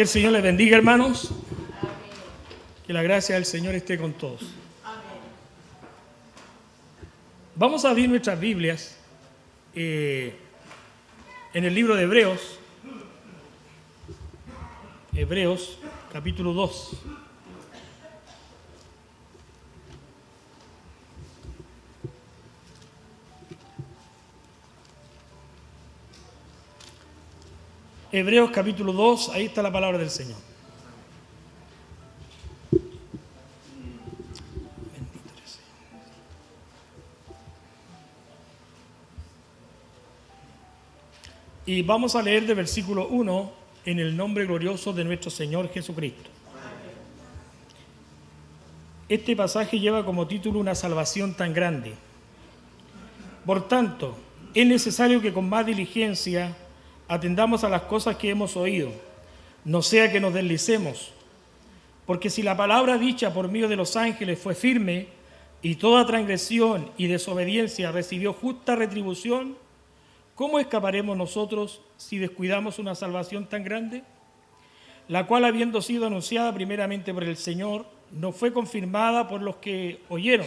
Que el Señor les bendiga, hermanos. Que la gracia del Señor esté con todos. Vamos a abrir nuestras Biblias eh, en el libro de Hebreos. Hebreos, capítulo 2. Hebreos capítulo 2, ahí está la palabra del Señor. Y vamos a leer de versículo 1 en el nombre glorioso de nuestro Señor Jesucristo. Este pasaje lleva como título una salvación tan grande. Por tanto, es necesario que con más diligencia atendamos a las cosas que hemos oído, no sea que nos deslicemos. Porque si la palabra dicha por medio de los ángeles fue firme y toda transgresión y desobediencia recibió justa retribución, ¿cómo escaparemos nosotros si descuidamos una salvación tan grande? La cual, habiendo sido anunciada primeramente por el Señor, no fue confirmada por los que oyeron,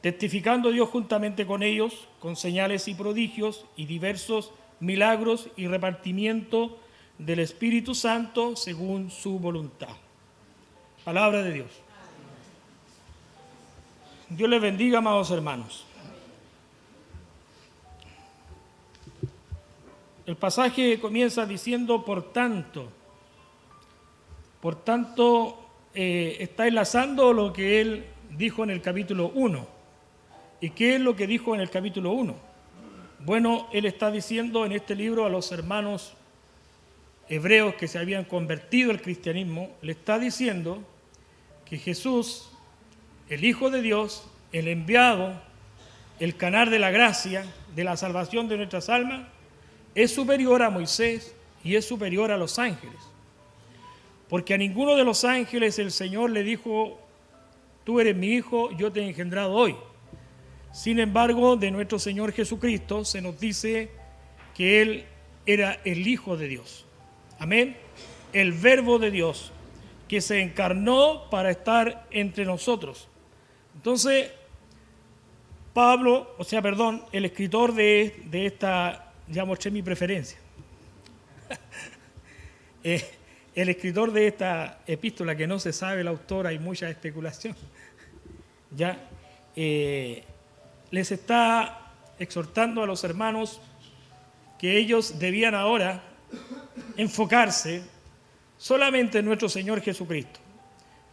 testificando Dios juntamente con ellos, con señales y prodigios y diversos milagros y repartimiento del Espíritu Santo según su voluntad. Palabra de Dios. Dios les bendiga, amados hermanos. El pasaje comienza diciendo, por tanto, por tanto, eh, está enlazando lo que él dijo en el capítulo 1. ¿Y qué es lo que dijo en el capítulo 1? Bueno, él está diciendo en este libro a los hermanos hebreos que se habían convertido al cristianismo, le está diciendo que Jesús, el Hijo de Dios, el enviado, el canal de la gracia, de la salvación de nuestras almas, es superior a Moisés y es superior a los ángeles. Porque a ninguno de los ángeles el Señor le dijo, tú eres mi hijo, yo te he engendrado hoy. Sin embargo, de nuestro Señor Jesucristo se nos dice que Él era el Hijo de Dios. Amén. El Verbo de Dios que se encarnó para estar entre nosotros. Entonces, Pablo, o sea, perdón, el escritor de, esta, ya mostré mi preferencia. Eh, el escritor de esta epístola, que no se sabe el autor, hay mucha especulación. Ya, eh, les está exhortando a los hermanos que ellos debían ahora enfocarse solamente en nuestro Señor Jesucristo,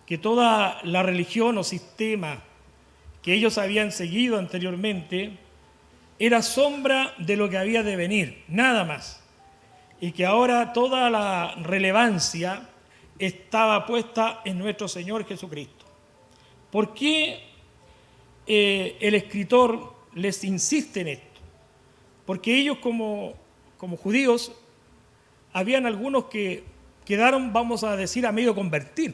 que toda la religión o sistema que ellos habían seguido anteriormente era sombra de lo que había de venir, nada más, y que ahora toda la relevancia estaba puesta en nuestro Señor Jesucristo. ¿Por qué eh, el escritor les insiste en esto, porque ellos como, como judíos, habían algunos que quedaron, vamos a decir, a medio convertir.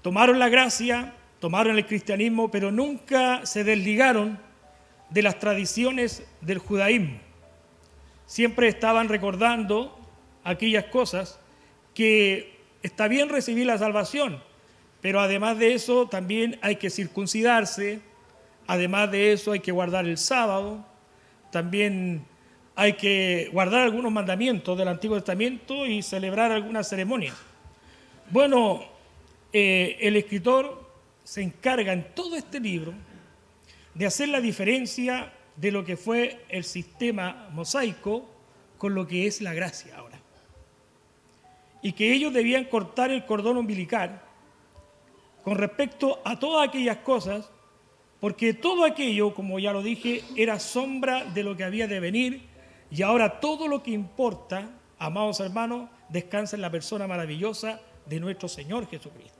Tomaron la gracia, tomaron el cristianismo, pero nunca se desligaron de las tradiciones del judaísmo. Siempre estaban recordando aquellas cosas que está bien recibir la salvación, pero además de eso, también hay que circuncidarse, además de eso hay que guardar el sábado, también hay que guardar algunos mandamientos del Antiguo Testamento y celebrar algunas ceremonias. Bueno, eh, el escritor se encarga en todo este libro de hacer la diferencia de lo que fue el sistema mosaico con lo que es la gracia ahora. Y que ellos debían cortar el cordón umbilical con respecto a todas aquellas cosas, porque todo aquello, como ya lo dije, era sombra de lo que había de venir, y ahora todo lo que importa, amados hermanos, descansa en la persona maravillosa de nuestro Señor Jesucristo.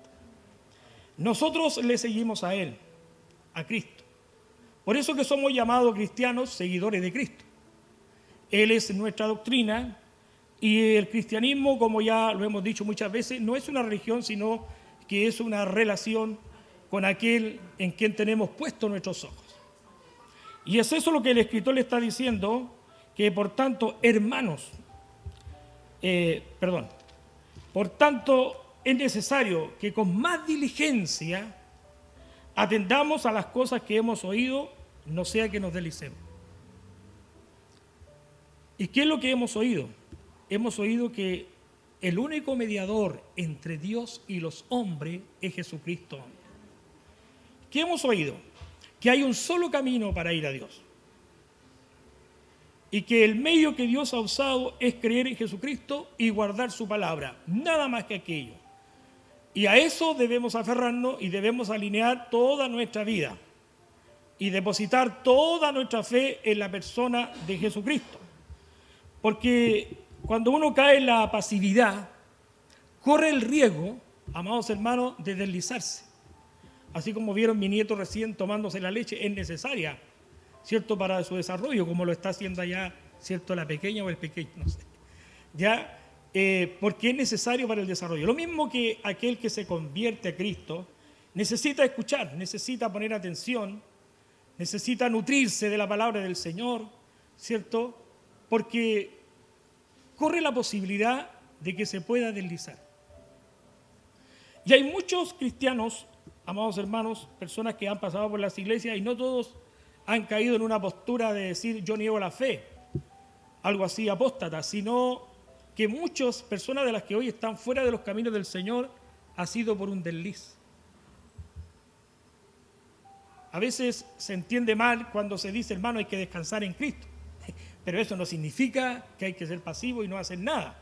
Nosotros le seguimos a Él, a Cristo. Por eso que somos llamados cristianos seguidores de Cristo. Él es nuestra doctrina y el cristianismo, como ya lo hemos dicho muchas veces, no es una religión, sino que es una relación con aquel en quien tenemos puestos nuestros ojos. Y es eso lo que el escritor le está diciendo, que por tanto, hermanos, eh, perdón, Por tanto, es necesario que con más diligencia atendamos a las cosas que hemos oído, no sea que nos deslicemos. ¿Y qué es lo que hemos oído? Hemos oído que el único mediador entre Dios y los hombres es Jesucristo. ¿Qué hemos oído? Que hay un solo camino para ir a Dios. Y que el medio que Dios ha usado es creer en Jesucristo y guardar su palabra. Nada más que aquello. Y a eso debemos aferrarnos y debemos alinear toda nuestra vida y depositar toda nuestra fe en la persona de Jesucristo. Porque cuando uno cae en la pasividad, corre el riesgo, amados hermanos, de deslizarse. Así como vieron mi nieto recién tomándose la leche, es necesaria, ¿cierto?, para su desarrollo, como lo está haciendo allá, ¿cierto?, la pequeña o el pequeño, no sé. Ya, eh, porque es necesario para el desarrollo. Lo mismo que aquel que se convierte a Cristo necesita escuchar, necesita poner atención, necesita nutrirse de la palabra del Señor, ¿cierto? Porque corre la posibilidad de que se pueda deslizar. Y hay muchos cristianos, amados hermanos, personas que han pasado por las iglesias y no todos han caído en una postura de decir yo niego la fe, algo así apóstata, sino que muchas personas de las que hoy están fuera de los caminos del Señor ha sido por un desliz. A veces se entiende mal cuando se dice, hermano, hay que descansar en Cristo. Pero eso no significa que hay que ser pasivo y no hacer nada.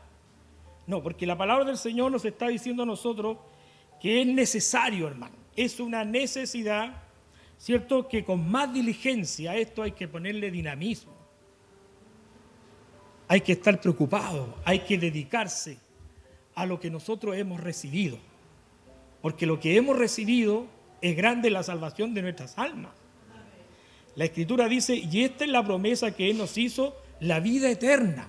No, porque la palabra del Señor nos está diciendo a nosotros que es necesario, hermano. Es una necesidad, ¿cierto? Que con más diligencia a esto hay que ponerle dinamismo. Hay que estar preocupado, hay que dedicarse a lo que nosotros hemos recibido. Porque lo que hemos recibido es grande la salvación de nuestras almas. La escritura dice, y esta es la promesa que Él nos hizo, la vida eterna.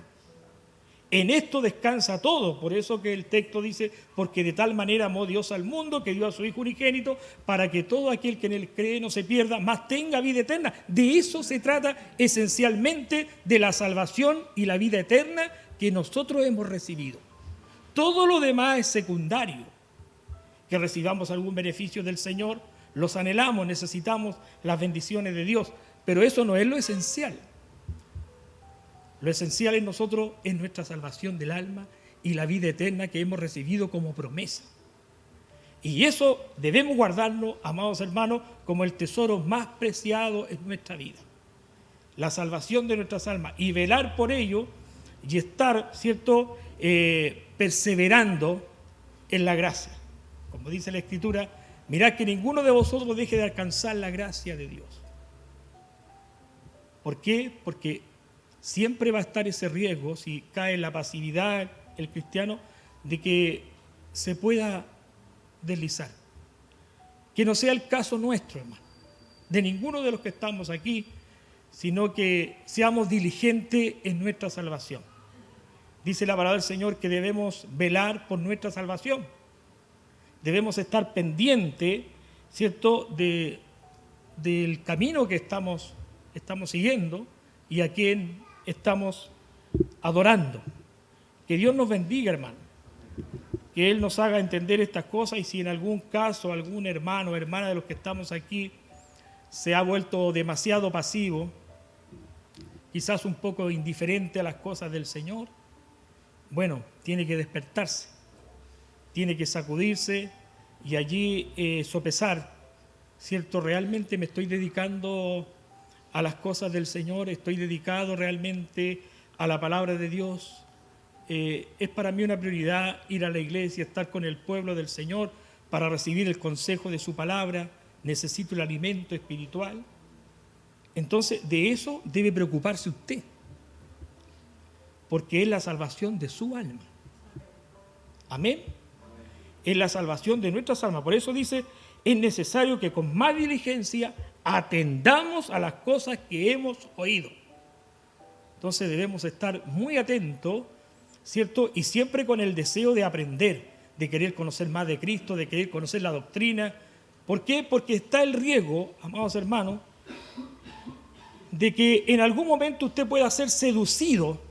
En esto descansa todo, por eso que el texto dice, porque de tal manera amó Dios al mundo que dio a su Hijo unigénito, para que todo aquel que en él cree no se pierda, más tenga vida eterna. De eso se trata esencialmente, de la salvación y la vida eterna que nosotros hemos recibido. Todo lo demás es secundario. Que recibamos algún beneficio del Señor, los anhelamos, necesitamos las bendiciones de Dios, pero eso no es lo esencial. Lo esencial en nosotros es nuestra salvación del alma y la vida eterna que hemos recibido como promesa. Y eso debemos guardarlo, amados hermanos, como el tesoro más preciado en nuestra vida. La salvación de nuestras almas y velar por ello y estar, ¿cierto?, eh, perseverando en la gracia. Como dice la Escritura, Mirad que ninguno de vosotros deje de alcanzar la gracia de Dios. ¿Por qué? Porque siempre va a estar ese riesgo, si cae en la pasividad el cristiano, de que se pueda deslizar. Que no sea el caso nuestro, hermano, de ninguno de los que estamos aquí, sino que seamos diligentes en nuestra salvación. Dice la palabra del Señor que debemos velar por nuestra salvación debemos estar pendientes, ¿cierto?, de, del camino que estamos, estamos siguiendo y a quien estamos adorando. Que Dios nos bendiga, hermano. Que Él nos haga entender estas cosas y si en algún caso algún hermano o hermana de los que estamos aquí se ha vuelto demasiado pasivo, quizás un poco indiferente a las cosas del Señor, bueno, tiene que despertarse tiene que sacudirse y allí eh, sopesar, ¿cierto? ¿Realmente me estoy dedicando a las cosas del Señor? ¿Estoy dedicado realmente a la palabra de Dios? Eh, es para mí una prioridad ir a la iglesia, estar con el pueblo del Señor para recibir el consejo de su palabra. Necesito el alimento espiritual. Entonces, de eso debe preocuparse usted, porque es la salvación de su alma. Amén es la salvación de nuestras almas. Por eso dice, es necesario que con más diligencia atendamos a las cosas que hemos oído. Entonces debemos estar muy atentos, ¿cierto? Y siempre con el deseo de aprender, de querer conocer más de Cristo, de querer conocer la doctrina. ¿Por qué? Porque está el riesgo, amados hermanos, de que en algún momento usted pueda ser seducido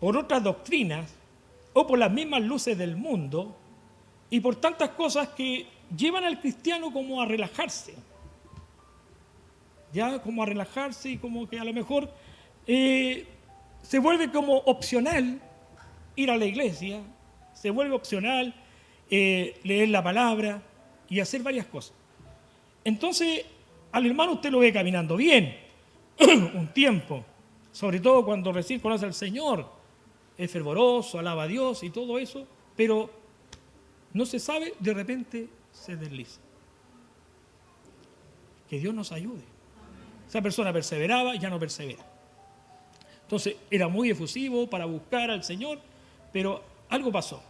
por otras doctrinas o por las mismas luces del mundo y por tantas cosas que llevan al cristiano como a relajarse. Ya como a relajarse y como que a lo mejor eh, se vuelve como opcional ir a la iglesia, se vuelve opcional eh, leer la palabra y hacer varias cosas. Entonces, al hermano usted lo ve caminando bien un tiempo, sobre todo cuando recién conoce al Señor, es fervoroso, alaba a Dios y todo eso, pero no se sabe, de repente se desliza. Que Dios nos ayude. Esa persona perseveraba, ya no persevera. Entonces era muy efusivo para buscar al Señor, pero algo pasó,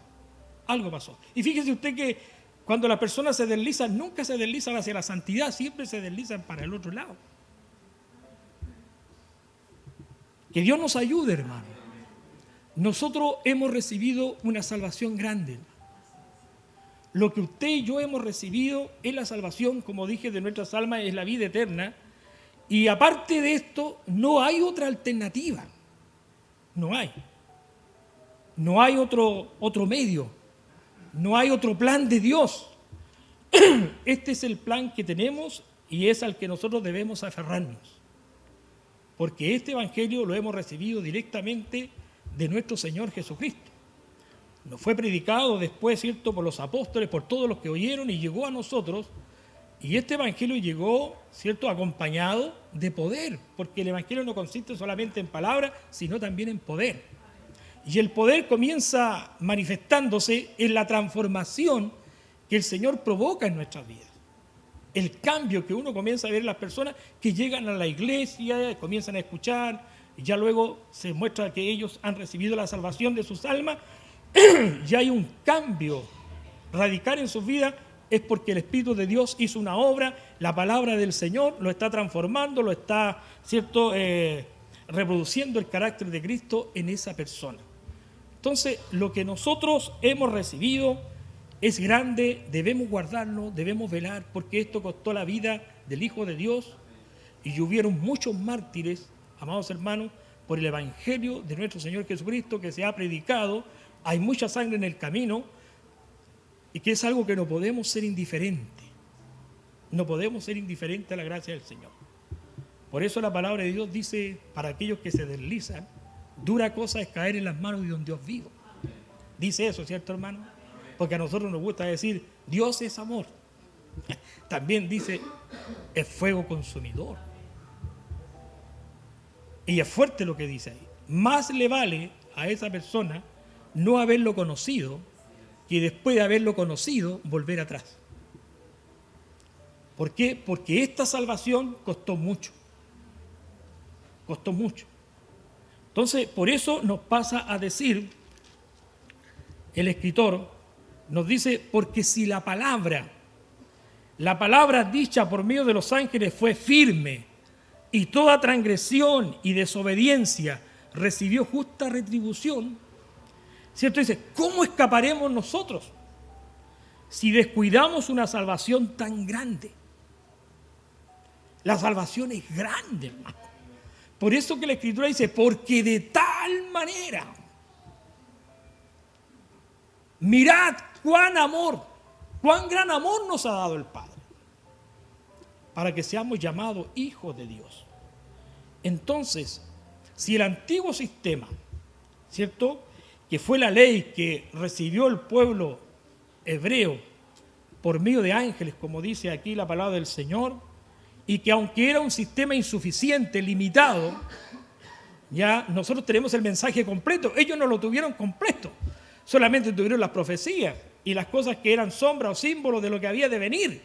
algo pasó. Y fíjese usted que cuando las personas se deslizan, nunca se deslizan hacia la santidad, siempre se deslizan para el otro lado. Que Dios nos ayude, hermano. Nosotros hemos recibido una salvación grande. Lo que usted y yo hemos recibido es la salvación, como dije, de nuestras almas, es la vida eterna. Y aparte de esto, no hay otra alternativa. No hay. No hay otro, otro medio. No hay otro plan de Dios. Este es el plan que tenemos y es al que nosotros debemos aferrarnos. Porque este Evangelio lo hemos recibido directamente de nuestro Señor Jesucristo. Nos fue predicado después, ¿cierto?, por los apóstoles, por todos los que oyeron y llegó a nosotros. Y este Evangelio llegó, ¿cierto?, acompañado de poder, porque el Evangelio no consiste solamente en palabras, sino también en poder. Y el poder comienza manifestándose en la transformación que el Señor provoca en nuestras vidas. El cambio que uno comienza a ver en las personas que llegan a la iglesia, comienzan a escuchar, y ya luego se muestra que ellos han recibido la salvación de sus almas, ya hay un cambio radical en sus vidas, es porque el Espíritu de Dios hizo una obra, la palabra del Señor lo está transformando, lo está, ¿cierto?, eh, reproduciendo el carácter de Cristo en esa persona. Entonces, lo que nosotros hemos recibido es grande, debemos guardarlo, debemos velar, porque esto costó la vida del Hijo de Dios y hubieron muchos mártires amados hermanos, por el Evangelio de nuestro Señor Jesucristo que se ha predicado, hay mucha sangre en el camino y que es algo que no podemos ser indiferentes. No podemos ser indiferentes a la gracia del Señor. Por eso la palabra de Dios dice, para aquellos que se deslizan, dura cosa es caer en las manos de un Dios vivo. Dice eso, ¿cierto hermano? Porque a nosotros nos gusta decir, Dios es amor. También dice, es fuego consumidor. Y es fuerte lo que dice ahí. Más le vale a esa persona no haberlo conocido que después de haberlo conocido volver atrás. ¿Por qué? Porque esta salvación costó mucho. Costó mucho. Entonces, por eso nos pasa a decir, el escritor nos dice, porque si la palabra, la palabra dicha por medio de los ángeles fue firme, y toda transgresión y desobediencia recibió justa retribución, ¿cierto? Dice, ¿cómo escaparemos nosotros si descuidamos una salvación tan grande? La salvación es grande, hermano. Por eso que la Escritura dice, porque de tal manera, mirad cuán amor, cuán gran amor nos ha dado el Padre, para que seamos llamados hijos de Dios. Entonces, si el antiguo sistema, ¿cierto? Que fue la ley que recibió el pueblo hebreo por medio de ángeles, como dice aquí la palabra del Señor, y que aunque era un sistema insuficiente, limitado, ya nosotros tenemos el mensaje completo. Ellos no lo tuvieron completo, solamente tuvieron las profecías y las cosas que eran sombra o símbolo de lo que había de venir.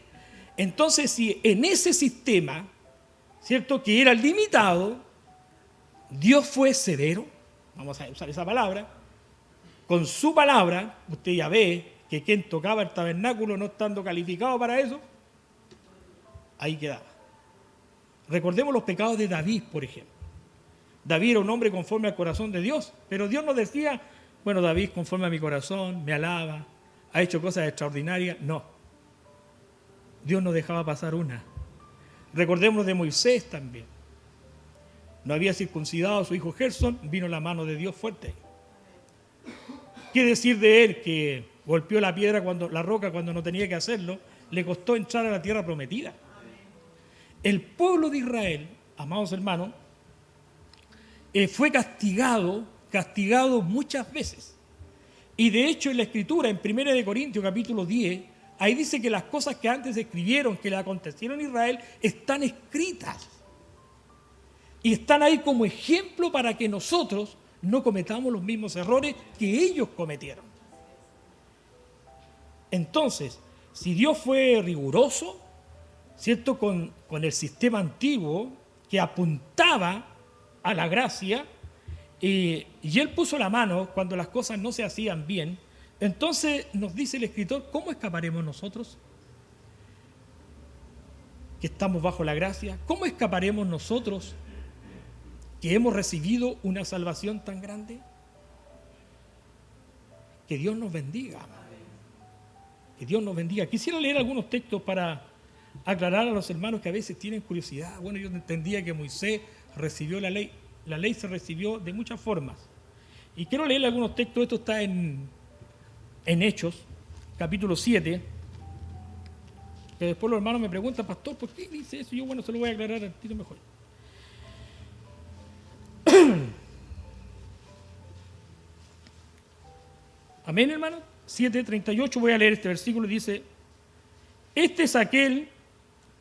Entonces, si en ese sistema ¿cierto? Que era limitado, Dios fue severo, vamos a usar esa palabra, con su palabra, usted ya ve que quien tocaba el tabernáculo no estando calificado para eso, ahí quedaba. Recordemos los pecados de David, por ejemplo. David era un hombre conforme al corazón de Dios, pero Dios no decía, bueno, David conforme a mi corazón, me alaba, ha hecho cosas extraordinarias. No. Dios no dejaba pasar una. Recordemos de Moisés también. No había circuncidado a su hijo Gerson, vino la mano de Dios fuerte. ¿Qué decir de él que golpeó la piedra cuando la roca cuando no tenía que hacerlo? Le costó entrar a la tierra prometida. El pueblo de Israel, amados hermanos, eh, fue castigado, castigado muchas veces. Y de hecho en la escritura, en 1 Corintios capítulo 10, ahí dice que las cosas que antes escribieron, que le acontecieron a Israel, están escritas. Y están ahí como ejemplo para que nosotros no cometamos los mismos errores que ellos cometieron. Entonces, si Dios fue riguroso, ¿cierto? Con, con el sistema antiguo que apuntaba a la gracia, y Él puso la mano cuando las cosas no se hacían bien, entonces nos dice el escritor, ¿cómo escaparemos nosotros? Que estamos bajo la gracia. ¿Cómo escaparemos nosotros que hemos recibido una salvación tan grande? Que Dios nos bendiga. Que Dios nos bendiga. Quisiera leer algunos textos para aclarar a los hermanos que a veces tienen curiosidad. Bueno, yo entendía que Moisés recibió la ley. La ley se recibió de muchas formas. Y quiero leer algunos textos. Esto está en, en Hechos, capítulo 7. Que después los hermanos me preguntan, pastor, ¿por qué dice eso? Yo, bueno, se lo voy a aclarar al tiro mejor. Amén, hermano. 7.38, voy a leer este versículo. Dice, este es aquel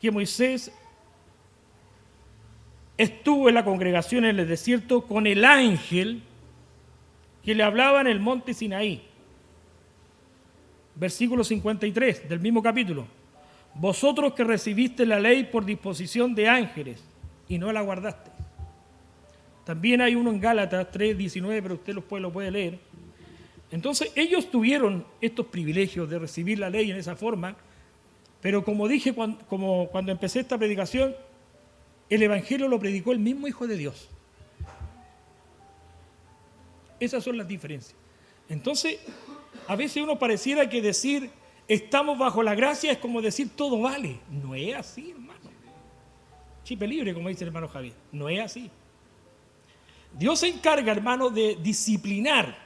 que Moisés estuvo en la congregación en el desierto con el ángel que le hablaba en el monte Sinaí. Versículo 53 del mismo capítulo. Vosotros que recibiste la ley por disposición de ángeles y no la guardaste. También hay uno en Gálatas 3.19, pero usted lo puede, lo puede leer. Entonces ellos tuvieron estos privilegios de recibir la ley en esa forma, pero como dije cuando, como cuando empecé esta predicación, el Evangelio lo predicó el mismo Hijo de Dios. Esas son las diferencias. Entonces, a veces uno pareciera que decir estamos bajo la gracia es como decir todo vale. No es así, hermano. Chipe libre, como dice el hermano Javier. No es así. Dios se encarga, hermano, de disciplinar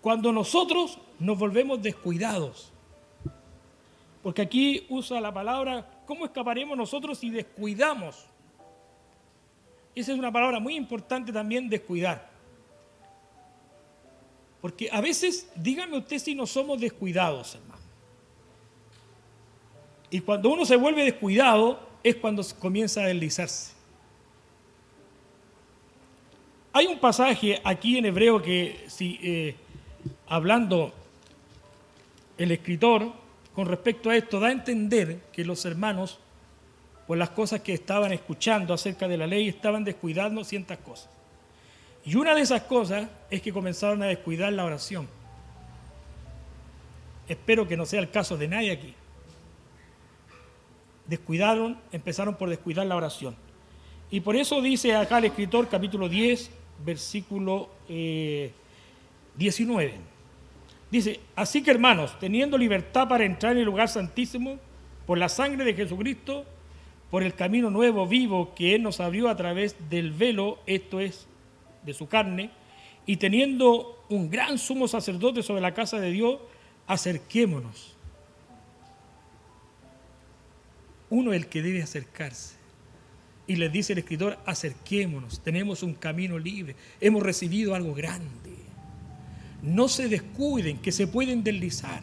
cuando nosotros nos volvemos descuidados. Porque aquí usa la palabra ¿cómo escaparemos nosotros si descuidamos? Esa es una palabra muy importante también, descuidar. Porque a veces, dígame usted si no somos descuidados, hermano. Y cuando uno se vuelve descuidado es cuando comienza a deslizarse. Hay un pasaje aquí en hebreo que, si, eh, hablando el escritor, con respecto a esto da a entender que los hermanos, por las cosas que estaban escuchando acerca de la ley, estaban descuidando ciertas cosas. Y una de esas cosas es que comenzaron a descuidar la oración. Espero que no sea el caso de nadie aquí. Descuidaron, empezaron por descuidar la oración. Y por eso dice acá el escritor, capítulo 10, versículo 19. Eh, Dice, así que hermanos, teniendo libertad para entrar en el lugar santísimo, por la sangre de Jesucristo, por el camino nuevo, vivo, que Él nos abrió a través del velo, esto es, de su carne, y teniendo un gran sumo sacerdote sobre la casa de Dios, acerquémonos. Uno es el que debe acercarse. Y les dice el escritor, acerquémonos, tenemos un camino libre, hemos recibido algo grande no se descuiden, que se pueden deslizar.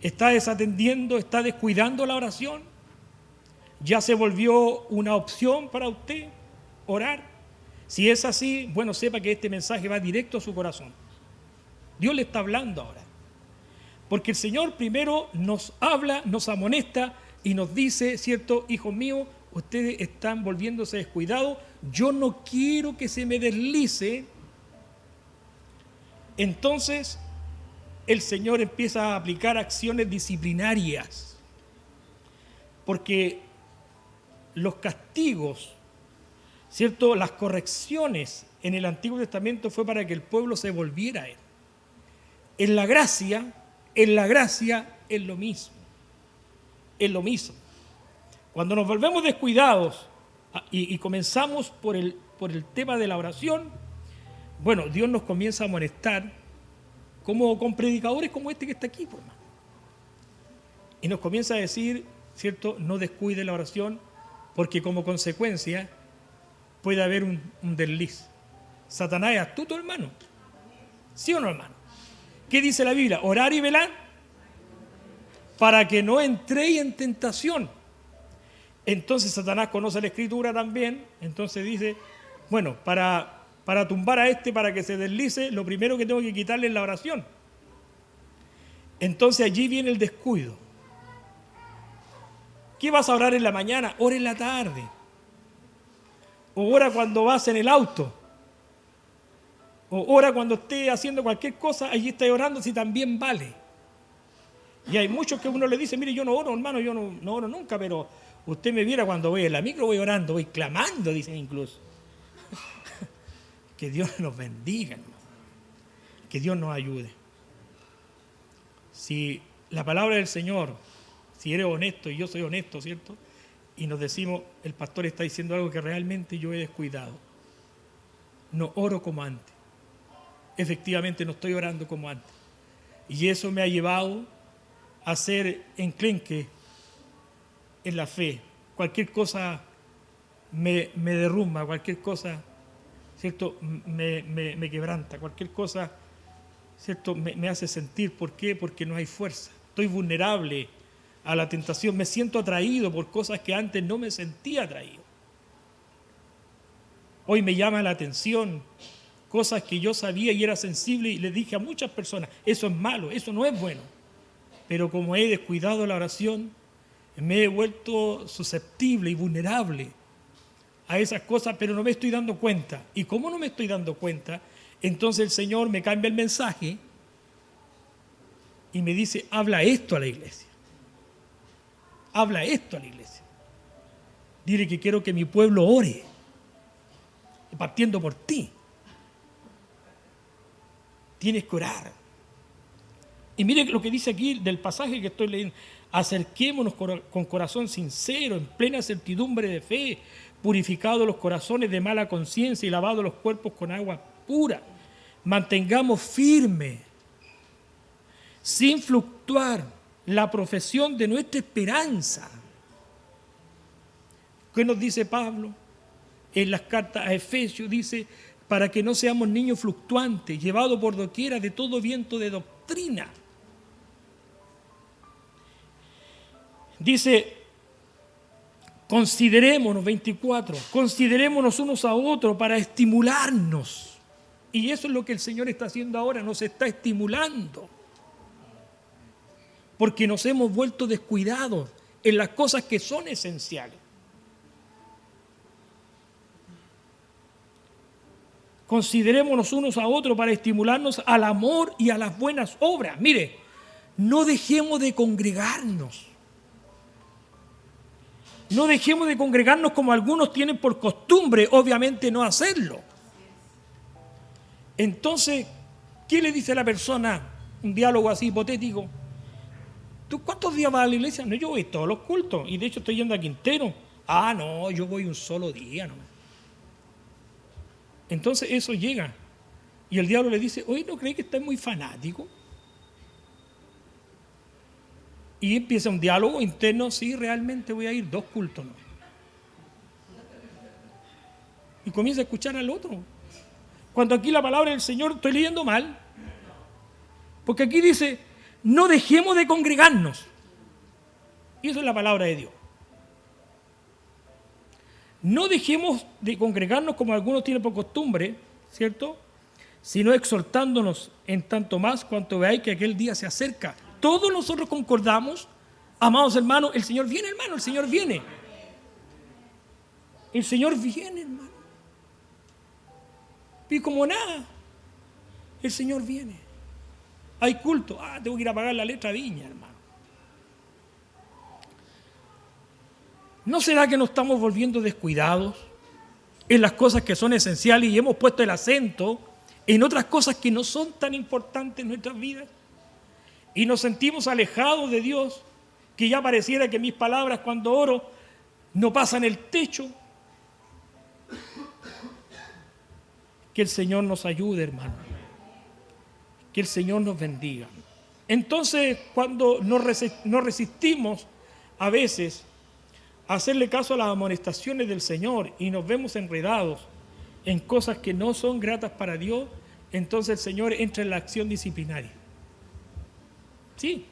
¿Está desatendiendo, está descuidando la oración? ¿Ya se volvió una opción para usted orar? Si es así, bueno, sepa que este mensaje va directo a su corazón. Dios le está hablando ahora. Porque el Señor primero nos habla, nos amonesta y nos dice, cierto, hijo mío, ustedes están volviéndose descuidados, yo no quiero que se me deslice entonces el Señor empieza a aplicar acciones disciplinarias, porque los castigos, ¿cierto? Las correcciones en el Antiguo Testamento fue para que el pueblo se volviera a Él. En la gracia, en la gracia es lo mismo, es lo mismo. Cuando nos volvemos descuidados ah, y, comenzamos por el, por el tema de la oración, bueno, Dios nos comienza a molestar como con predicadores como este que está aquí, por hermano. Y nos comienza a decir, ¿cierto? No descuide la oración, porque como consecuencia puede haber un, un desliz. Satanás es astuto, hermano. ¿Sí o no, hermano? ¿Qué dice la Biblia? Orar y velar para que no entréis en tentación. Entonces Satanás conoce la escritura también, entonces dice, bueno, para, para tumbar a este, para que se deslice, lo primero que tengo que quitarle es la oración. Entonces allí viene el descuido. ¿Qué vas a orar en la mañana? Ora en la tarde. O ora cuando vas en el auto. O ora cuando estés haciendo cualquier cosa, allí estás orando si también vale. Y hay muchos que uno le dice, mire, yo no oro, hermano, yo no, no oro nunca, pero usted me viera cuando voy en la micro, voy orando, voy clamando, dicen incluso. que Dios nos bendiga. Que Dios nos ayude. Si la palabra del Señor, si eres honesto y yo soy honesto, ¿cierto? Y nos decimos, el pastor está diciendo algo que realmente yo he descuidado. No oro como antes. Efectivamente no estoy orando como antes. Y eso me ha llevado a ser enclenque en la fe. Cualquier cosa me, derrumba, cualquier cosa, ¿cierto? Me, quebranta, cualquier cosa, ¿cierto? Me, hace sentir. ¿Por qué? Porque no hay fuerza. Estoy vulnerable a la tentación. Me siento atraído por cosas que antes no me sentía atraído. Hoy me llama la atención cosas que yo sabía y era sensible y le dije a muchas personas, eso es malo, eso no es bueno pero como he descuidado la oración, me he vuelto susceptible y vulnerable a esas cosas, pero no me estoy dando cuenta. Y como no me estoy dando cuenta, entonces el Señor me cambia el mensaje y me dice, habla esto a la iglesia. Habla esto a la iglesia. Dile que quiero que mi pueblo ore, partiendo por ti. Tienes que orar. Y mire lo que dice aquí del pasaje que estoy leyendo. Acerquémonos con corazón sincero, en plena certidumbre de fe, purificados los corazones de mala conciencia y lavados los cuerpos con agua pura. Mantengamos firme, sin fluctuar, la profesión de nuestra esperanza. ¿Qué nos dice Pablo? En las cartas a Efesios dice, para que no seamos niños fluctuantes, llevados por doquiera de todo viento de doctrina Dice, considerémonos, 24, considerémonos unos a otros para estimularnos. Y eso es lo que el Señor está haciendo ahora, nos está estimulando. Porque nos hemos vuelto descuidados en las cosas que son esenciales. Considerémonos unos a otros para estimularnos al amor y a las buenas obras. Mire, no dejemos de congregarnos. No dejemos de congregarnos como algunos tienen por costumbre, obviamente, no hacerlo. Entonces, ¿qué le dice a la persona? Un diálogo así hipotético. ¿Tú cuántos días vas a la iglesia? No, yo voy todos los cultos. Y de hecho estoy yendo a Quintero. Ah, no, yo voy un solo día. No. Entonces eso llega. Y el diablo le dice, oye, ¿no cree que estás muy fanático? Y empieza un diálogo interno, sí, realmente voy a ir, dos cultos. ¿no? Y comienza a escuchar al otro. Cuando aquí la palabra del Señor estoy leyendo mal, porque aquí dice, no dejemos de congregarnos. Y eso es la palabra de Dios. No dejemos de congregarnos como algunos tienen por costumbre, ¿cierto? Sino exhortándonos en tanto más cuanto veáis que aquel día se acerca todos nosotros concordamos, amados hermanos, el Señor viene, hermano, el Señor viene. El Señor viene, hermano. Y como nada, el Señor viene. Hay culto. Ah, tengo que ir a pagar la letra viña, hermano. ¿No será que nos estamos volviendo descuidados en las cosas que son esenciales y hemos puesto el acento en otras cosas que no son tan importantes en nuestras vidas? Y nos sentimos alejados de Dios, que ya pareciera que mis palabras cuando oro no pasan el techo, Que el Señor nos ayude, hermano. Que el Señor nos bendiga. Entonces, cuando nos resistimos a veces a hacerle caso a las amonestaciones del Señor y nos vemos enredados en cosas que no son gratas para Dios, entonces el Señor entra en la acción disciplinaria. Sí.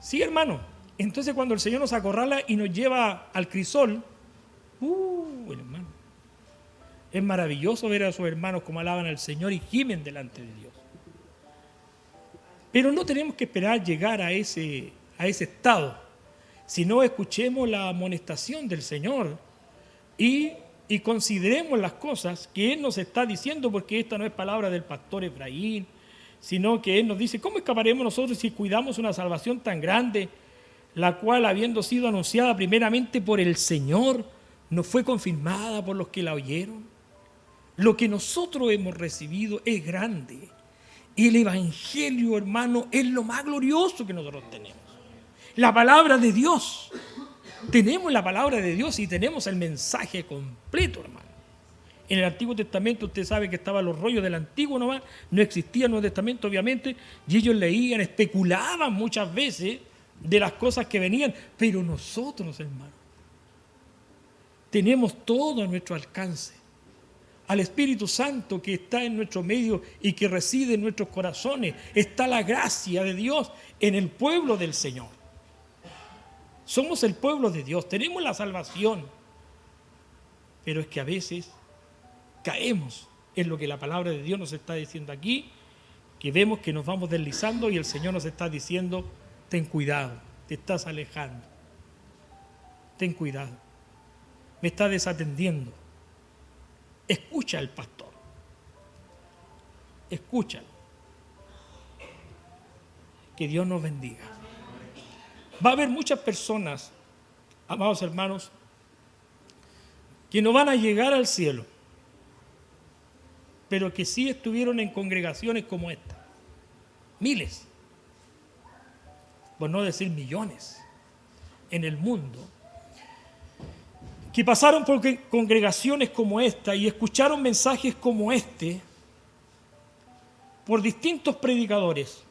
Sí, hermano. Entonces cuando el Señor nos acorrala y nos lleva al crisol, uh, hermano, es maravilloso ver a sus hermanos como alaban al Señor y gimen delante de Dios. Pero no tenemos que esperar llegar a ese, a ese estado, sino escuchemos la amonestación del Señor y, y consideremos las cosas que Él nos está diciendo, porque esta no es palabra del pastor Efraín, sino que Él nos dice, ¿cómo escaparemos nosotros si cuidamos una salvación tan grande, la cual habiendo sido anunciada primeramente por el Señor, no fue confirmada por los que la oyeron? Lo que nosotros hemos recibido es grande y el Evangelio, hermano, es lo más glorioso que nosotros tenemos. La palabra de Dios. Tenemos la palabra de Dios y tenemos el mensaje completo, hermano. En el Antiguo Testamento usted sabe que estaban los rollos del Antiguo nomás, no existía el Nuevo Testamento obviamente, y ellos leían, especulaban muchas veces de las cosas que venían, pero nosotros, hermano, tenemos todo a nuestro alcance al Espíritu Santo que está en nuestro medio y que reside en nuestros corazones. Está la gracia de Dios en el pueblo del Señor. Somos el pueblo de Dios, tenemos la salvación. Pero es que a veces caemos en lo que la palabra de Dios nos está diciendo aquí, que vemos que nos vamos deslizando y el Señor nos está diciendo, ten cuidado, te estás alejando. Ten cuidado. Me está desatendiendo. Escucha al pastor. Escúchalo. Que Dios nos bendiga. Va a haber muchas personas, amados hermanos, que no van a llegar al cielo, pero que sí estuvieron en congregaciones como esta. Miles, por no decir millones, en el mundo. Que pasaron por congregaciones como esta y escucharon mensajes como este por distintos predicadores,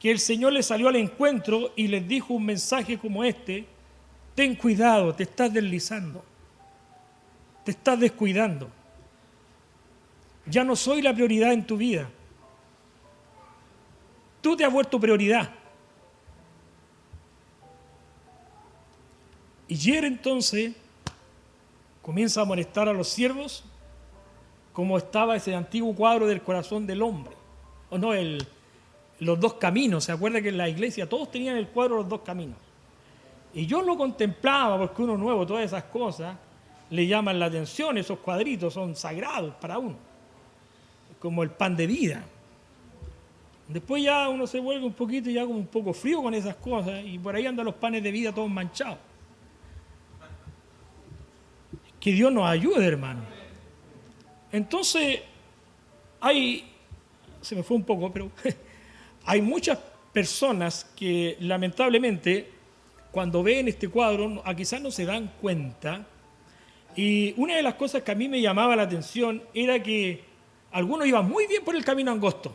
que el Señor les salió al encuentro y les dijo un mensaje como este, ten cuidado, te estás deslizando, te estás descuidando, ya no soy la prioridad en tu vida, tú te has vuelto prioridad. Y Yer entonces comienza a molestar a los siervos como estaba ese antiguo cuadro del corazón del hombre. O no, el, los dos caminos. ¿Se acuerda que en la iglesia todos tenían el cuadro de los dos caminos? Y yo lo contemplaba porque uno nuevo, todas esas cosas le llaman la atención, esos cuadritos son sagrados para uno, como el pan de vida. Después ya uno se vuelve un poquito ya como un poco frío con esas cosas y por ahí andan los panes de vida todos manchados. Que Dios nos ayude, hermano. Entonces, hay, se me fue un poco, pero hay muchas personas que lamentablemente cuando ven este cuadro quizás no se dan cuenta. Y una de las cosas que a mí me llamaba la atención era que algunos iban muy bien por el camino angosto.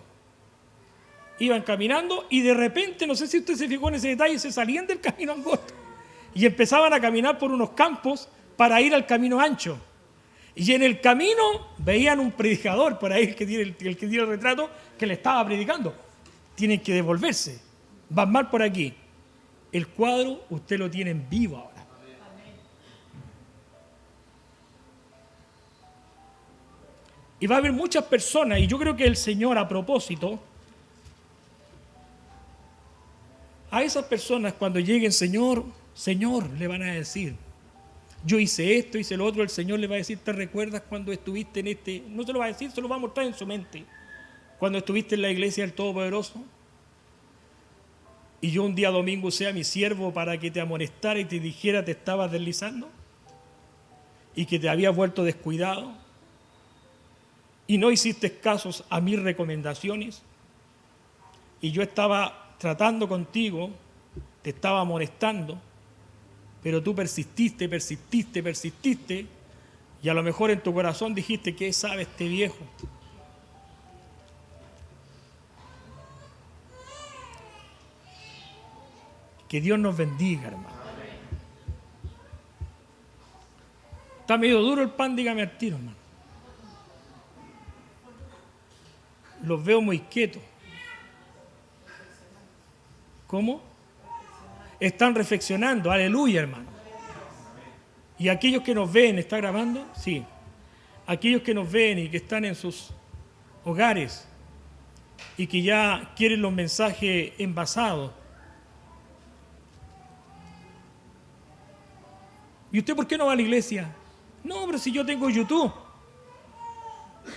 Iban caminando y de repente, no sé si usted se fijó en ese detalle, se salían del camino angosto y empezaban a caminar por unos campos para ir al camino ancho. Y en el camino veían un predicador por ahí, el que tiene el, que tiene el retrato, que le estaba predicando. Tienen que devolverse. Van mal por aquí. El cuadro usted lo tiene en vivo ahora. Y va a haber muchas personas, y yo creo que el Señor a propósito, a esas personas cuando lleguen, Señor, Señor, le van a decir, yo hice esto, hice lo otro, el Señor le va a decir, ¿te recuerdas cuando estuviste en este? No se lo va a decir, se lo va a mostrar en su mente. Cuando estuviste en la iglesia del Todopoderoso. Y yo un día domingo sea mi siervo para que te amonestara y te dijera te estabas deslizando. Y que te habías vuelto descuidado. Y no hiciste casos a mis recomendaciones. Y yo estaba tratando contigo, te estaba amonestando pero tú persististe, persististe, persististe, Y a lo mejor en tu corazón dijiste, ¿qué sabe este viejo? Que Dios nos bendiga, hermano. Está medio duro el pan, dígame al tiro, hermano. Los veo muy quietos. ¿Cómo? Están reflexionando, aleluya, hermano. Y aquellos que nos ven, ¿está grabando? Sí. Aquellos que nos ven y que están en sus hogares y que ya quieren los mensajes envasados, ¿Y usted por qué no va a la iglesia? No, pero si yo tengo YouTube.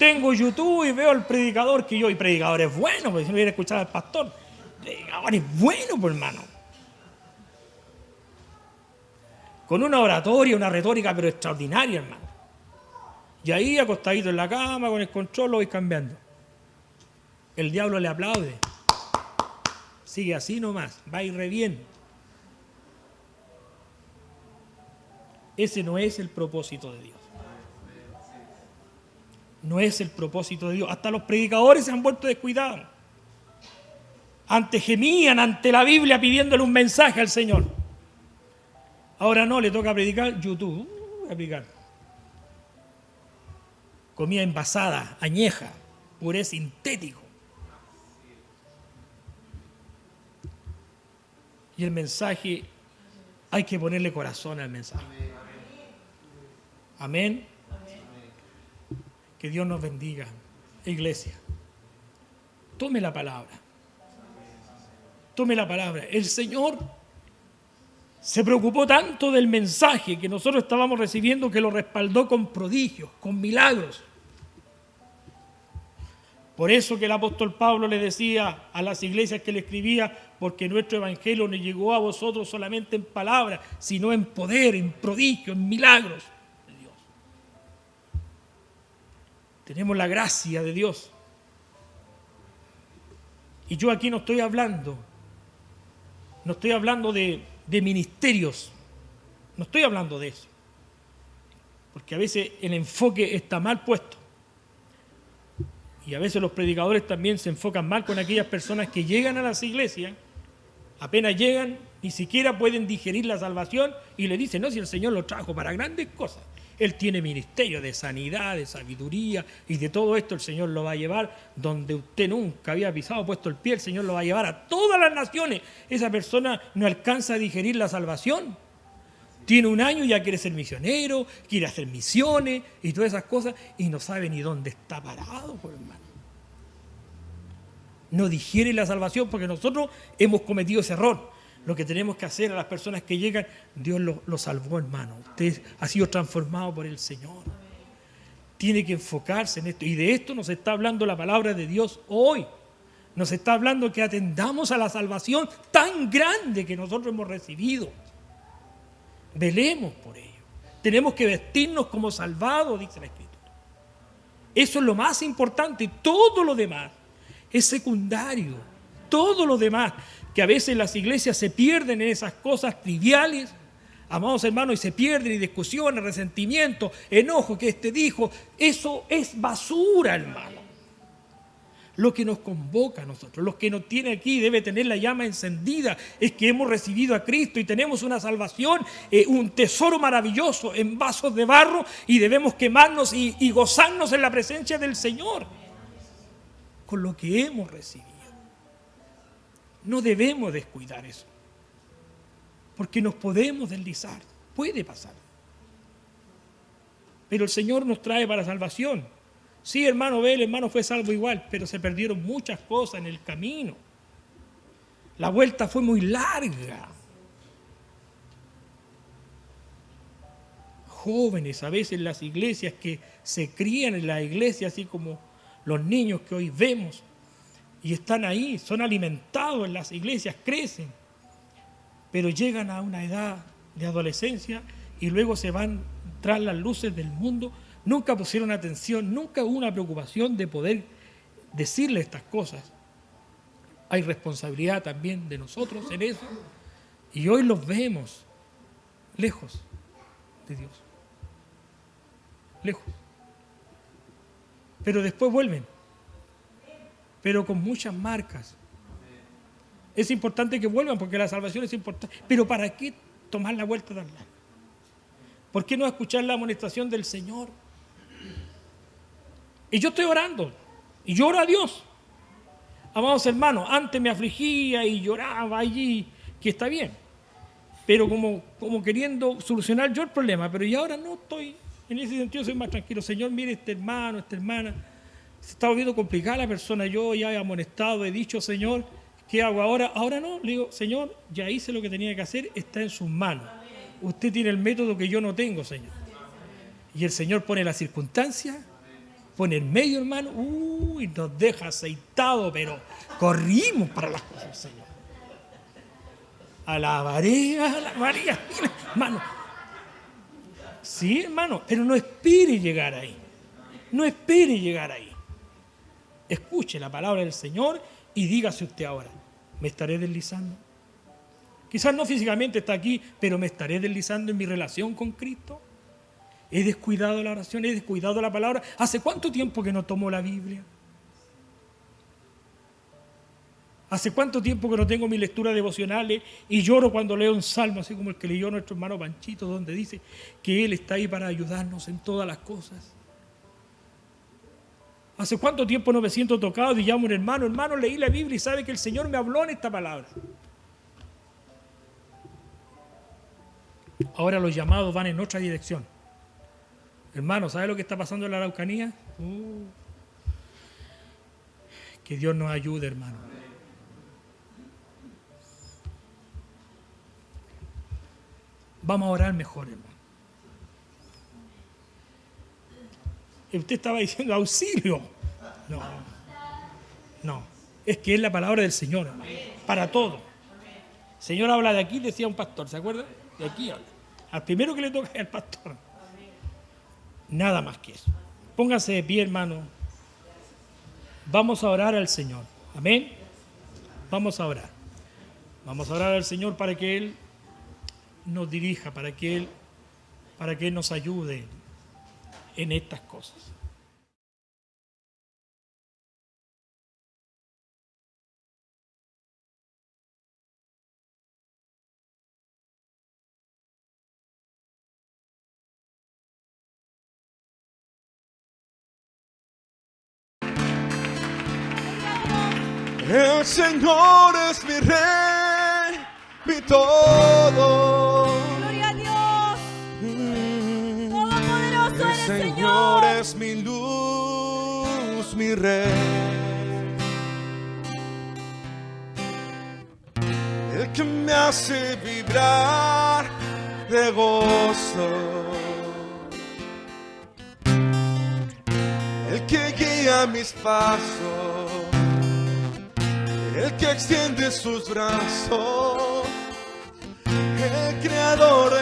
Tengo YouTube y veo al predicador que yo, y predicador es bueno, porque si no viene a escuchar al pastor. Predicador es bueno, pues hermano. Con una oratoria, una retórica, pero extraordinaria, hermano. Y ahí acostadito en la cama, con el control, lo voy cambiando. El diablo le aplaude. Sigue así nomás, va ir re bien. Ese no es el propósito de Dios. No es el propósito de Dios. Hasta los predicadores se han vuelto descuidados. Antes gemían ante la Biblia pidiéndole un mensaje al Señor. Ahora no, le toca predicar YouTube. Uh, a predicar. Comida envasada, añeja, puré sintético. Y el mensaje, hay que ponerle corazón al mensaje. Amén. Que Dios nos bendiga. Iglesia, tome la palabra. Tome la palabra. El Señor se preocupó tanto del mensaje que nosotros estábamos recibiendo que lo respaldó con prodigios, con milagros. Por eso que el apóstol Pablo le decía a las iglesias que le escribía, porque nuestro evangelio no llegó a vosotros solamente en palabras, sino en poder, en prodigios, en milagros. Tenemos la gracia de Dios. Y yo aquí no estoy hablando, no estoy hablando de, ministerios, no estoy hablando de eso. Porque a veces el enfoque está mal puesto. Y a veces los predicadores también se enfocan mal con aquellas personas que llegan a las iglesias, apenas llegan, ni siquiera pueden digerir la salvación y le dicen, no, si el Señor lo trajo para grandes cosas. Él tiene ministerio de sanidad, de sabiduría y de todo esto el Señor lo va a llevar donde usted nunca había pisado, puesto el pie, el Señor lo va a llevar a todas las naciones. Esa persona no alcanza a digerir la salvación. Tiene un año y ya quiere ser misionero, quiere hacer misiones y todas esas cosas y no sabe ni dónde está parado, por hermano. No digiere la salvación porque nosotros hemos cometido ese error lo que tenemos que hacer a las personas que llegan, Dios lo, salvó, hermano. Usted ha sido transformado por el Señor. Tiene que enfocarse en esto. Y de esto nos está hablando la palabra de Dios hoy. Nos está hablando que atendamos a la salvación tan grande que nosotros hemos recibido. Velemos por ello. Tenemos que vestirnos como salvados, dice la Escritura. Eso es lo más importante. Todo lo demás es secundario. Todo lo demás que a veces las iglesias se pierden en esas cosas triviales, amados hermanos, y se pierden y discusiones, resentimiento, enojo que este dijo, eso es basura, hermano. Lo que nos convoca a nosotros, lo que nos tiene aquí, debe tener la llama encendida, es que hemos recibido a Cristo y tenemos una salvación, eh, un tesoro maravilloso en vasos de barro y debemos quemarnos y gozarnos en la presencia del Señor con lo que hemos recibido. No debemos descuidar eso. Porque nos podemos deslizar. Puede pasar. Pero el Señor nos trae para salvación. Sí, hermano, ve, el hermano fue salvo igual, pero se perdieron muchas cosas en el camino. La vuelta fue muy larga. Jóvenes a veces las iglesias que se crían en la iglesia, así como los niños que hoy vemos, y están ahí, son alimentados en las iglesias, crecen, pero llegan a una edad de adolescencia y luego se van tras las luces del mundo, nunca pusieron atención, nunca hubo una preocupación de poder decirle estas cosas. Hay responsabilidad también de nosotros en eso y hoy los vemos lejos de Dios. lejos. Pero después vuelven. Pero con muchas marcas. Es importante que vuelvan porque la salvación es importante. Pero ¿para qué tomar la vuelta de al ¿Por qué no escuchar la amonestación del Señor? Y yo estoy orando. Y lloro a Dios. Amados hermanos, antes me afligía y lloraba allí, que está bien. Pero como, como queriendo solucionar yo el problema. Pero y ahora no estoy, en ese sentido soy más tranquilo. Señor, mire este hermano, esta hermana. Se está volviendo complicada la persona. Yo ya he amonestado, he dicho, Señor, ¿qué hago ahora? Ahora no. Le digo, Señor, ya hice lo que tenía que hacer, está en sus manos. Usted tiene el método que yo no tengo, Señor. Y el Señor pone la circunstancia, pone el medio, hermano, uy, nos deja aceitado, pero corrimos para las cosas Señor. Alabaré, María, hermano. Sí, hermano, pero no espere llegar ahí. No espere llegar ahí. Escuche la palabra del Señor y dígase usted ahora, ¿me estaré deslizando? Quizás no físicamente está aquí, pero me estaré deslizando en mi relación con Cristo. He descuidado la oración, he descuidado la palabra. ¿Hace cuánto tiempo que no tomo la Biblia? ¿Hace cuánto tiempo que no tengo mi lectura devocionales y lloro cuando leo un salmo, así como el que leyó nuestro hermano Panchito, donde dice que Él está ahí para ayudarnos en todas las cosas? ¿Hace cuánto tiempo no me siento tocado y llamo a un hermano, hermano, leí la Biblia y sabe que el Señor me habló en esta palabra? Ahora los llamados van en otra dirección. Hermano, ¿sabe lo que está pasando en la Araucanía? Uh. que Dios nos ayude, hermano. Vamos a orar mejor, hermano. Usted estaba diciendo auxilio. No, no. Es que es la palabra del Señor, para todo. Señor habla de aquí, decía un pastor, ¿se acuerda? De aquí habla. Al primero que le toca es al pastor. Nada más que eso. Póngase de pie, hermano. Vamos a orar al Señor. Amén. Vamos a orar. Vamos a orar al Señor para que Él nos dirija, para que Él, para que Él nos ayude en estas cosas. El Señor es mi rey, mi todo. Gloria a Dios. Todopoderoso El eres, Señor es mi luz, mi rey. El que me hace vibrar de gozo. El que guía mis pasos. El que extiende sus brazos. El creador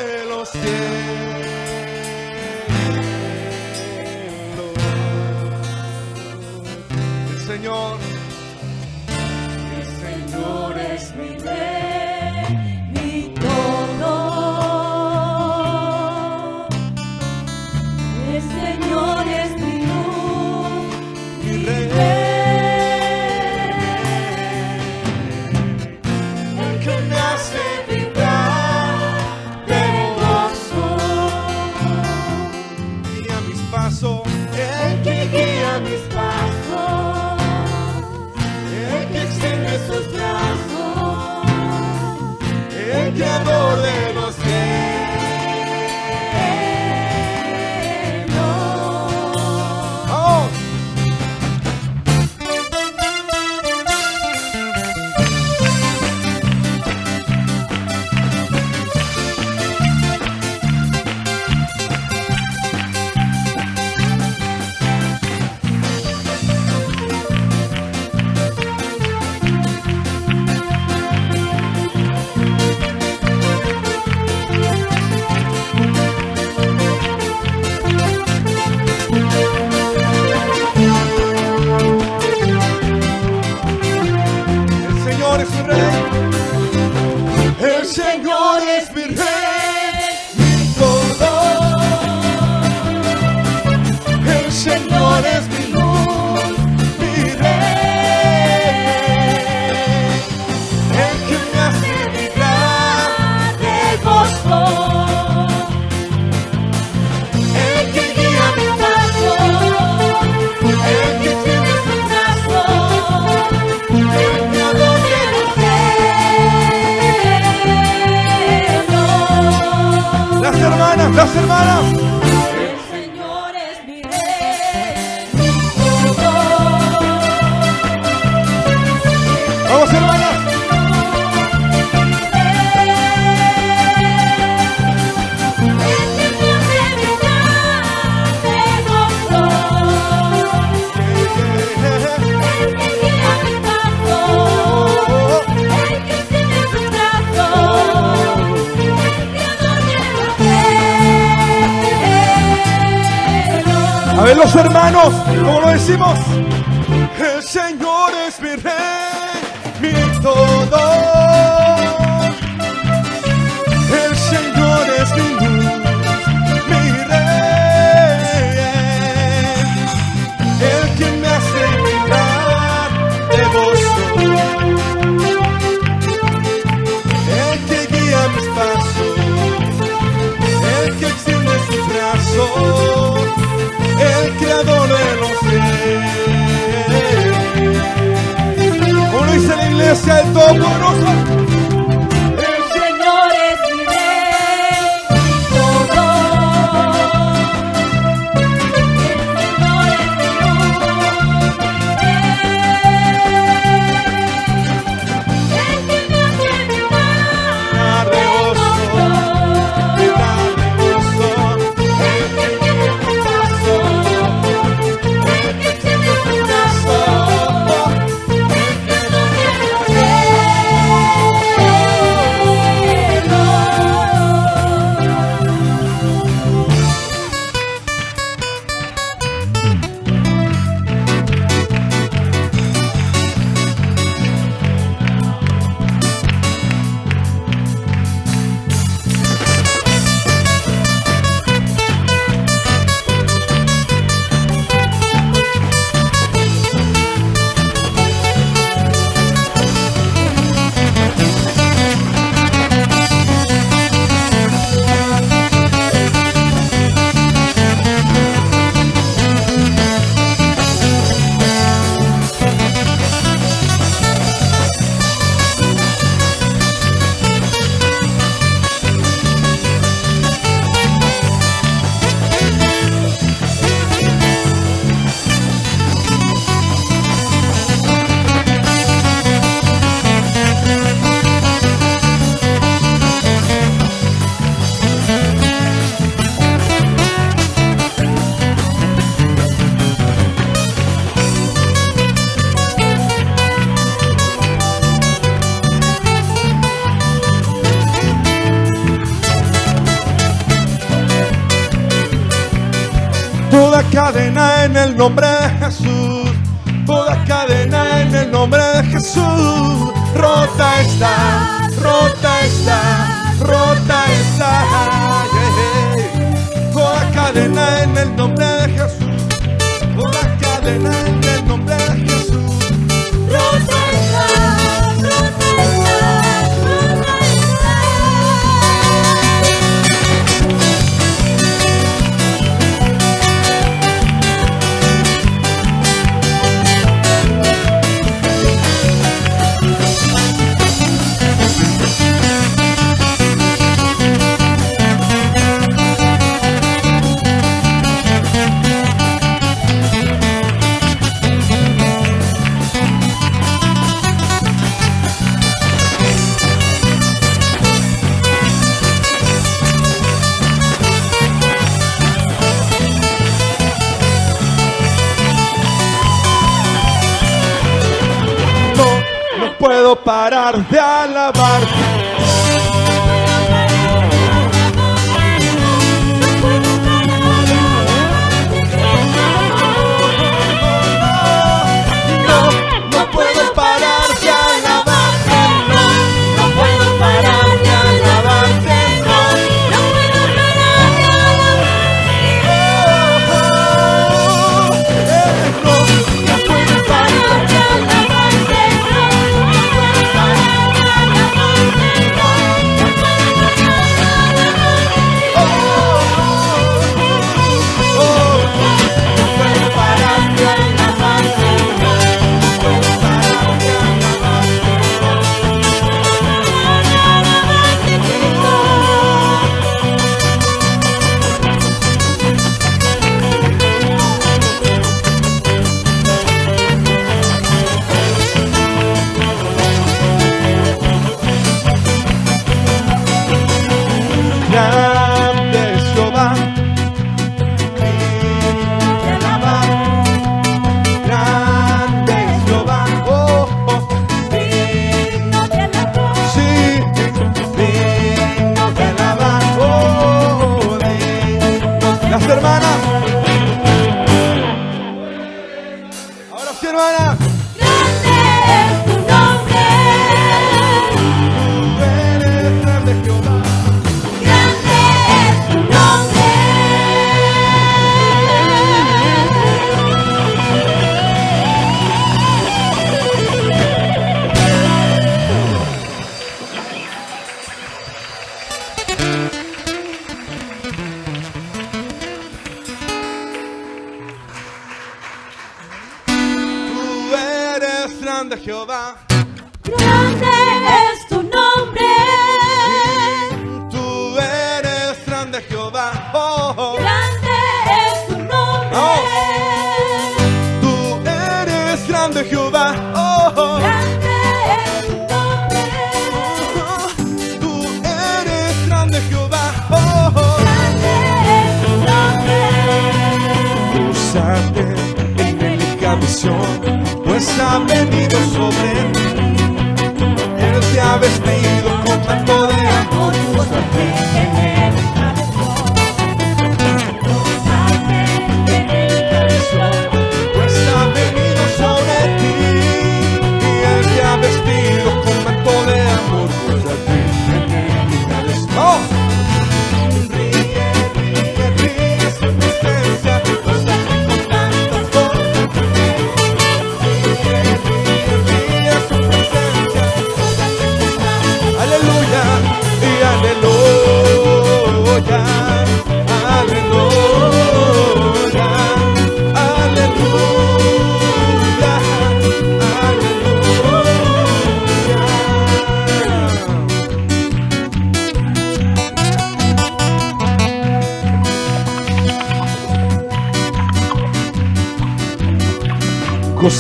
las hermanas. ver los hermanos, como lo decimos. iglesia, el Todopoderoso. nombre الأرض على بعض.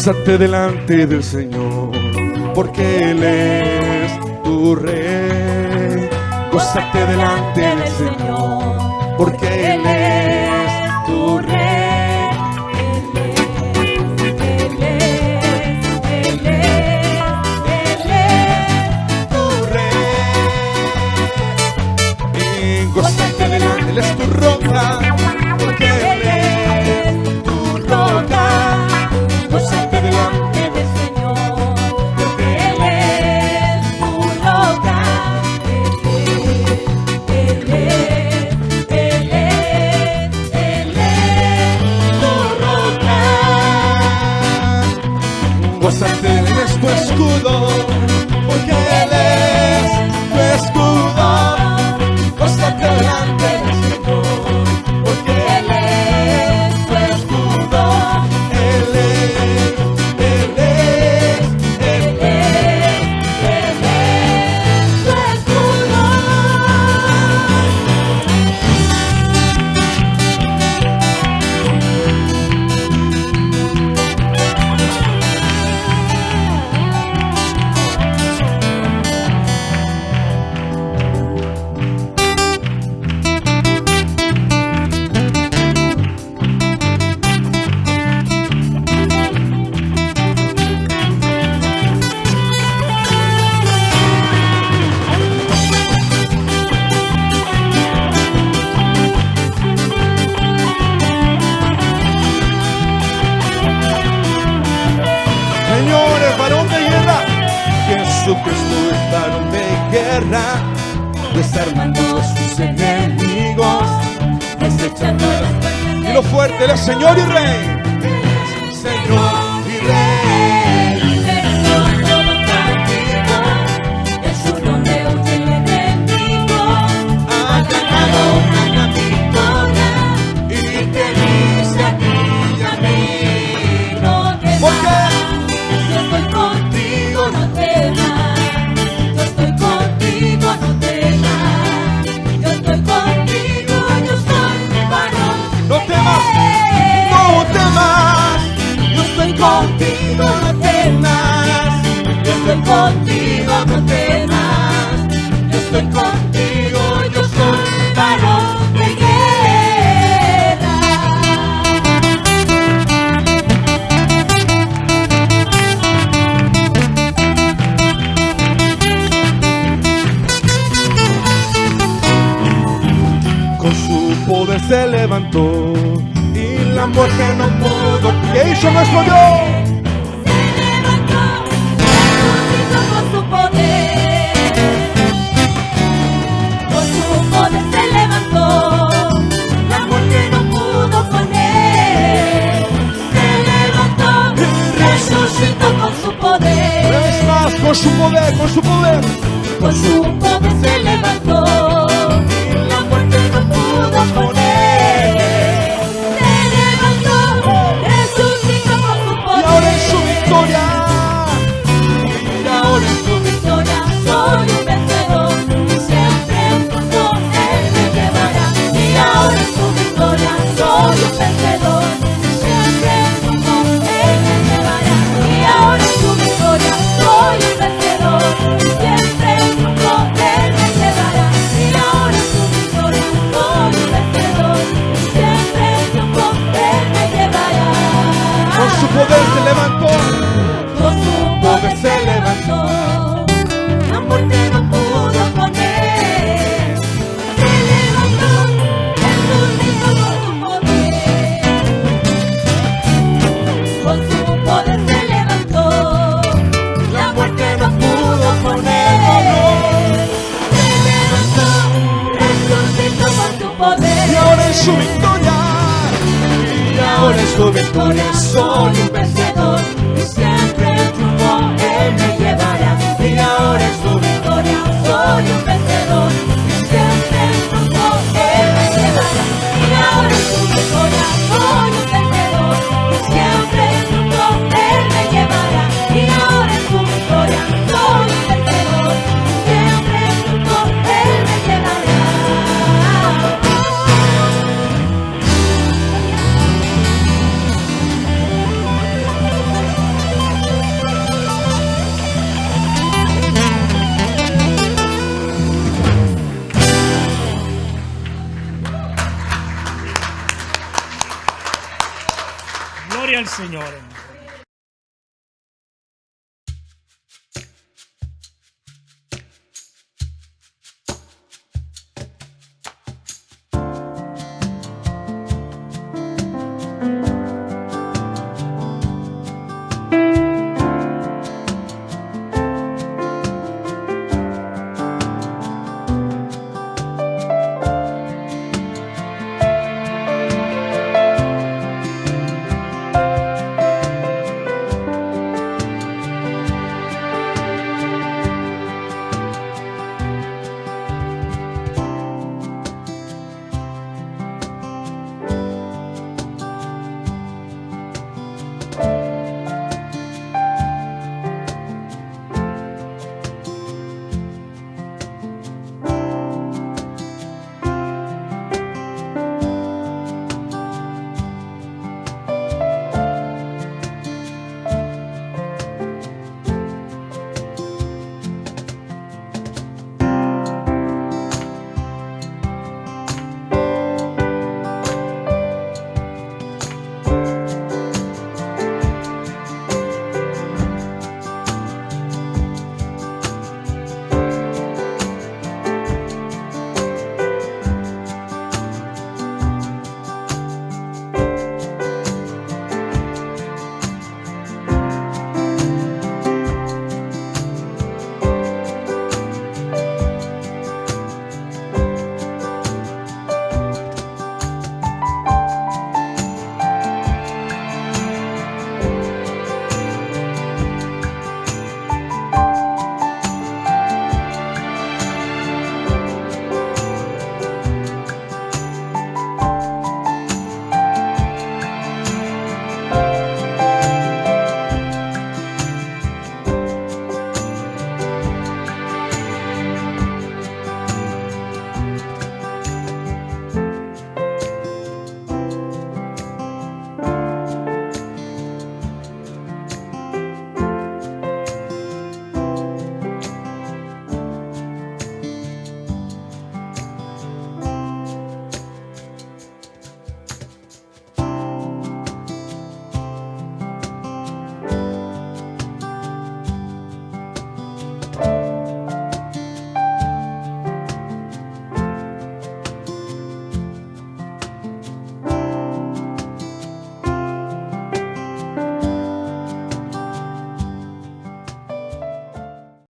Gózate delante del Señor, porque Él es tu Rey. Gózate delante del Señor, porque Él es